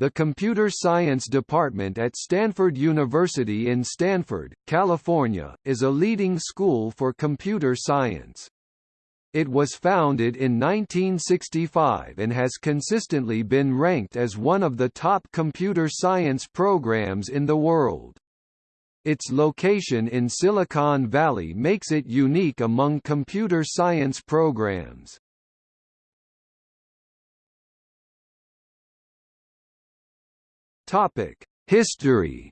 The Computer Science Department at Stanford University in Stanford, California, is a leading school for computer science. It was founded in 1965 and has consistently been ranked as one of the top computer science programs in the world. Its location in Silicon Valley makes it unique among computer science programs. Topic: History.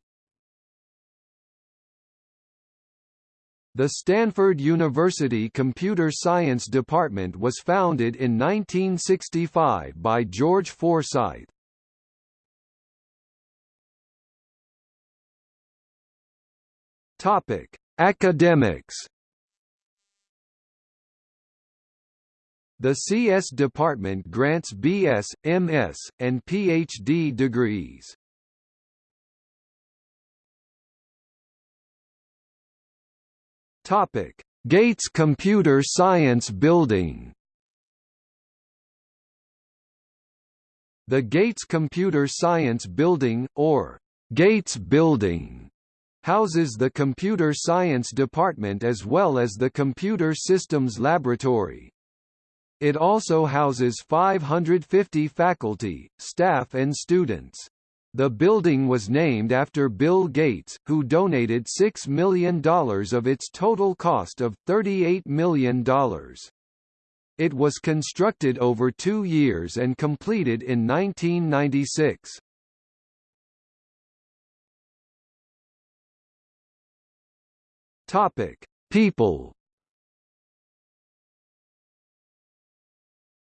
The Stanford University Computer Science Department was founded in 1965 by George Forsythe. Topic: Academics. The CS department grants BS, MS, and PhD degrees. Topic: Gates Computer Science Building. The Gates Computer Science Building, or Gates Building, houses the Computer Science Department as well as the Computer Systems Laboratory. It also houses 550 faculty, staff and students. The building was named after Bill Gates, who donated $6 million of its total cost of $38 million. It was constructed over two years and completed in 1996. Topic: People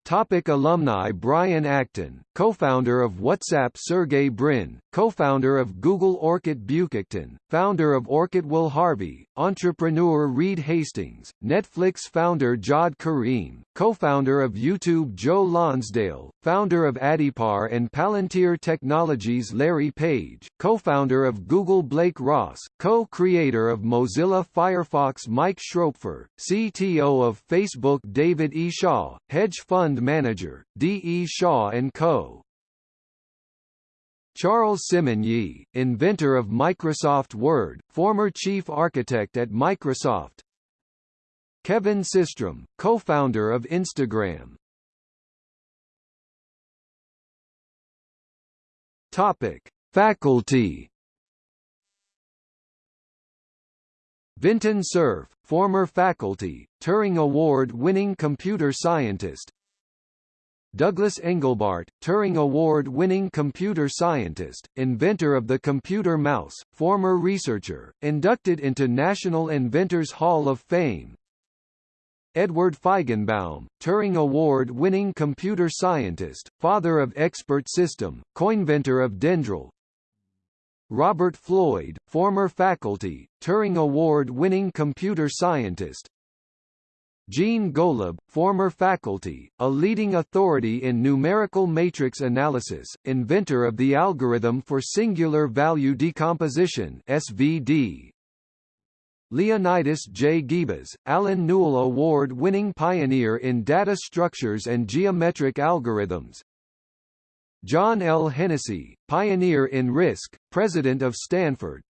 Topic alumni Brian Acton, co-founder of WhatsApp Sergey Brin, co-founder of Google Orkut Büyükkökten, founder of Orkut Will Harvey, entrepreneur Reed Hastings, Netflix founder Jawed Karim, co-founder of YouTube Joe Lonsdale, founder of Addepar and Palantir Technologies Larry Page, co-founder of Google Blake Ross, co-creator of Mozilla Firefox Mike Schroepfer, CTO of Facebook David E. Shaw, hedge fund manager, D. E. Shaw & Co. Charles Simonyi, inventor of Microsoft Word, former chief architect at Microsoft. Kevin Systrom, co-founder of Instagram. Topic: Faculty. Vinton Cerf, former faculty, Turing Award-winning computer scientist, Douglas Engelbart, Turing Award-winning computer scientist, inventor of the computer mouse, former researcher, inducted into National Inventors Hall of Fame. Edward Feigenbaum, Turing Award-winning computer scientist, father of Expert System, coinventor of Dendral. Robert Floyd, former faculty, Turing Award-winning computer scientist, Gene Golub, former faculty, a leading authority in numerical matrix analysis, inventor of the algorithm for singular value decomposition SVD. Leonidas J. Guibas, Allen Newell Award-winning pioneer in data structures and geometric algorithms. John L. Hennessy, pioneer in RISC, president of Stanford,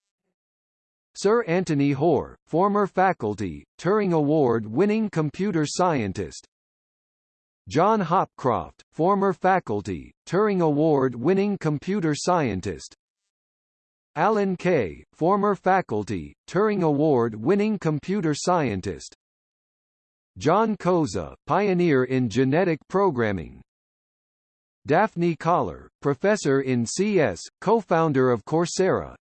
Sir Anthony Hoare, former faculty, Turing Award-winning computer scientist. John Hopcroft, former faculty, Turing Award-winning computer scientist. Alan Kay, former faculty, Turing Award-winning computer scientist. John Koza, pioneer in genetic programming. Daphne Koller, professor in CS, co-founder of Coursera,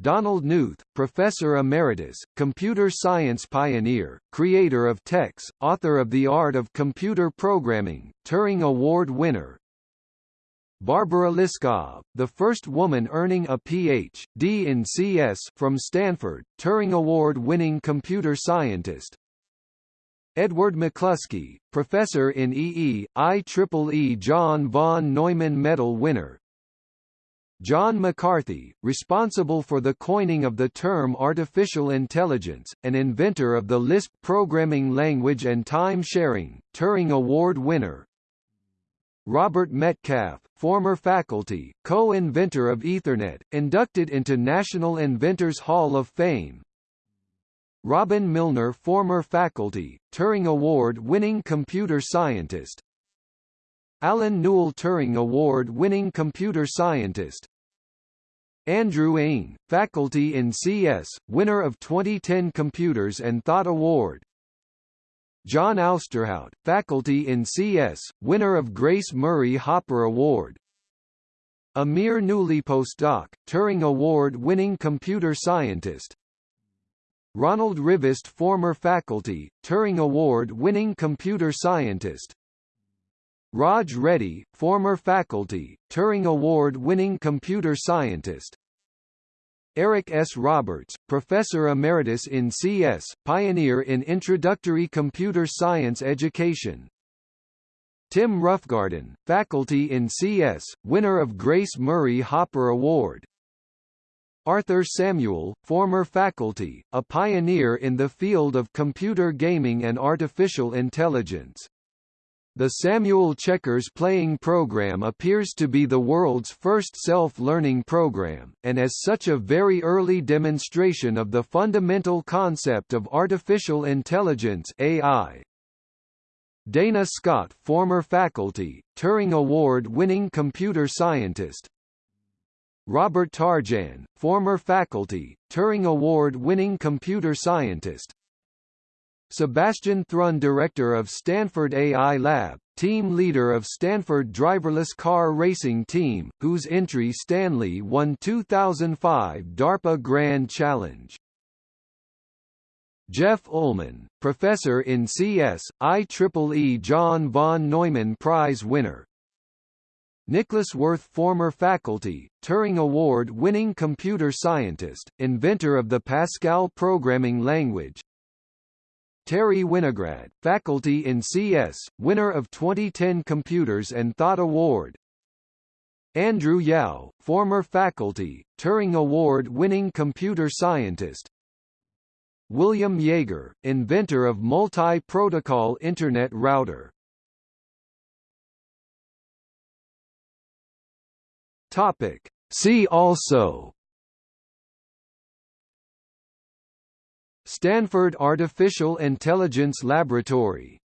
Donald Knuth, Professor Emeritus, computer science pioneer, creator of TeX, author of The Art of Computer Programming, Turing Award winner. Barbara Liskov, the first woman earning a Ph.D. in CS from Stanford, Turing Award-winning computer scientist. Edward McCluskey, professor in EE, IEEE John von Neumann Medal winner, John McCarthy, responsible for the coining of the term artificial intelligence, an inventor of the Lisp programming language and time sharing, Turing Award winner. Robert Metcalfe, former faculty, co-inventor of Ethernet, inducted into National Inventors Hall of Fame. Robin Milner former faculty, Turing Award-winning computer scientist. Allen Newell Turing Award-winning computer scientist. Andrew Ng, faculty in CS, winner of 2010 Computers and Thought Award. John Ousterhout, faculty in CS, winner of Grace Murray Hopper Award. Amir Pnueli postdoc, Turing Award-winning computer scientist. Ronald Rivest former faculty, Turing Award-winning computer scientist. Raj Reddy, former faculty, Turing Award-winning computer scientist. Eric S. Roberts, Professor Emeritus in CS, pioneer in introductory computer science education. Tim Roughgarden, faculty in CS, winner of Grace Murray Hopper Award. Arthur Samuel, former faculty, a pioneer in the field of computer gaming and artificial intelligence. The Samuel Checkers playing program appears to be the world's first self-learning program, and as such a very early demonstration of the fundamental concept of artificial intelligence AI. Dana Scott former faculty, Turing Award-winning computer scientist, Robert Tarjan, former faculty, Turing Award-winning computer scientist, Sebastian Thrun Director of Stanford AI Lab, team leader of Stanford driverless car racing team, whose entry Stanley won 2005 DARPA Grand Challenge. Jeff Ullman, professor in CS, IEEE John von Neumann Prize winner. Niklaus Wirth former faculty, Turing Award-winning computer scientist, inventor of the Pascal programming language, Terry Winograd, faculty in CS, winner of 2010 Computers and Thought Award. Andrew Yao, former faculty, Turing Award-winning computer scientist. William Yeager, inventor of multi-protocol Internet router. Topic. See also Stanford Artificial Intelligence Laboratory